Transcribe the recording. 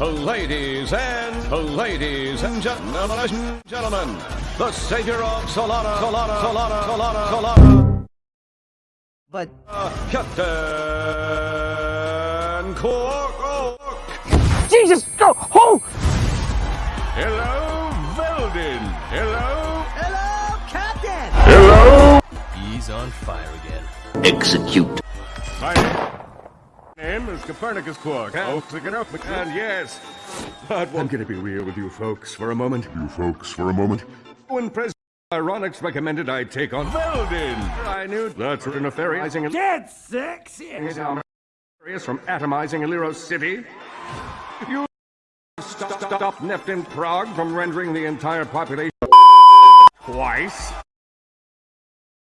Ladies and ladies and gentlemen, gentlemen, the savior of Solana, Solana, Solana, Solana, Solana, But uh, Captain Qwark. Jesus! Go! Oh! Hello, Veldin. Hello. hello, Captain. Hello! He's on fire again. Execute. My name is Copernicus Qwark. Oh, and yes, but I'm gonna be real with you folks for a moment. You folks, for a moment. when President Phyronix recommended I take on Veldin, I knew that's interferencing Get sexy. areas from atomizing Illyros City. You stop, stop Neptune Prague from rendering the entire population twice.